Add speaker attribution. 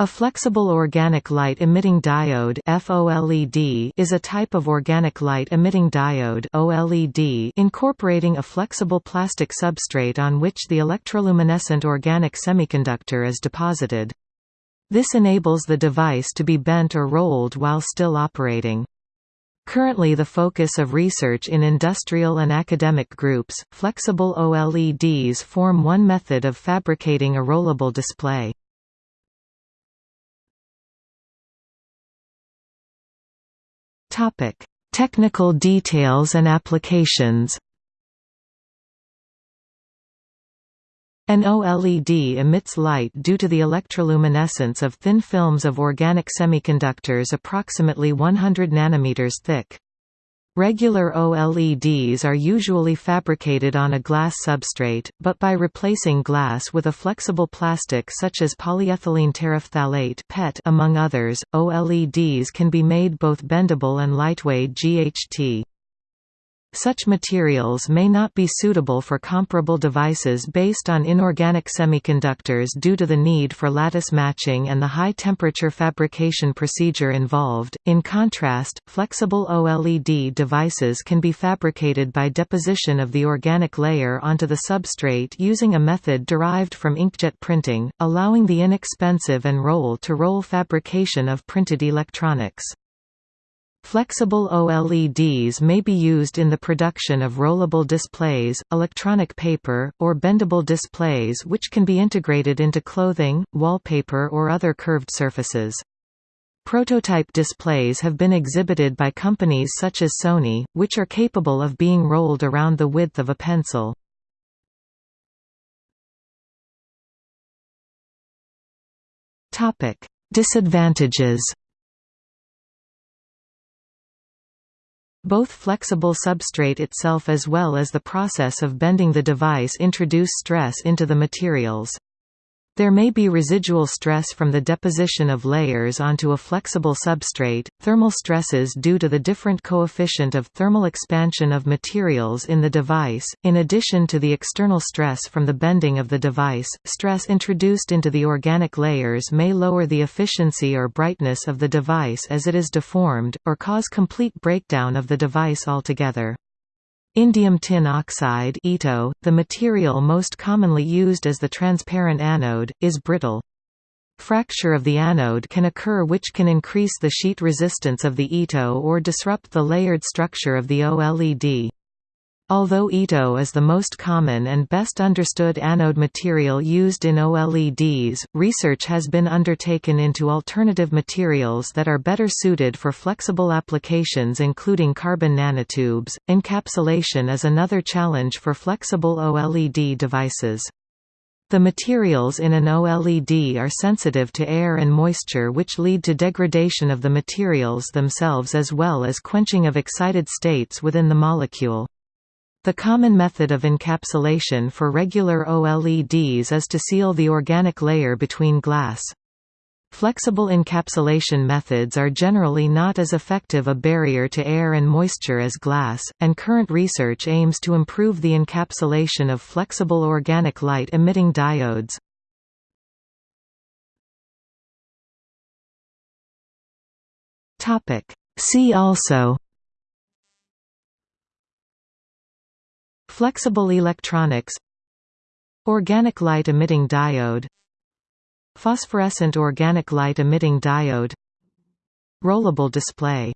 Speaker 1: A flexible organic light-emitting diode FOLED is a type of organic light-emitting diode OLED incorporating a flexible plastic substrate on which the electroluminescent organic semiconductor is deposited. This enables the device to be bent or rolled while still operating. Currently the focus of research in industrial and academic groups, flexible OLEDs form one method of fabricating a rollable display. Topic: Technical details and applications. An OLED emits light due to the electroluminescence of thin films of organic semiconductors approximately 100 nanometers thick. Regular OLEDs are usually fabricated on a glass substrate, but by replacing glass with a flexible plastic such as polyethylene terephthalate (PET) among others, OLEDs can be made both bendable and lightweight GHT. Such materials may not be suitable for comparable devices based on inorganic semiconductors due to the need for lattice matching and the high temperature fabrication procedure involved. In contrast, flexible OLED devices can be fabricated by deposition of the organic layer onto the substrate using a method derived from inkjet printing, allowing the inexpensive and roll-to-roll fabrication of printed electronics. Flexible OLEDs may be used in the production of rollable displays, electronic paper, or bendable displays which can be integrated into clothing, wallpaper or other curved surfaces. Prototype displays have been exhibited by companies such as Sony, which are capable of being rolled around the width of a pencil. Disadvantages Both flexible substrate itself as well as the process of bending the device introduce stress into the materials. There may be residual stress from the deposition of layers onto a flexible substrate, thermal stresses due to the different coefficient of thermal expansion of materials in the device, in addition to the external stress from the bending of the device. Stress introduced into the organic layers may lower the efficiency or brightness of the device as it is deformed, or cause complete breakdown of the device altogether. Indium tin oxide the material most commonly used as the transparent anode, is brittle. Fracture of the anode can occur which can increase the sheet resistance of the ITO or disrupt the layered structure of the OLED. Although ITO is the most common and best understood anode material used in OLEDs, research has been undertaken into alternative materials that are better suited for flexible applications including carbon nanotubes. Encapsulation is another challenge for flexible OLED devices. The materials in an OLED are sensitive to air and moisture which lead to degradation of the materials themselves as well as quenching of excited states within the molecule. The common method of encapsulation for regular OLEDs is to seal the organic layer between glass. Flexible encapsulation methods are generally not as effective a barrier to air and moisture as glass, and current research aims to improve the encapsulation of flexible organic light-emitting diodes. See also Flexible electronics Organic light emitting diode Phosphorescent organic light emitting diode Rollable display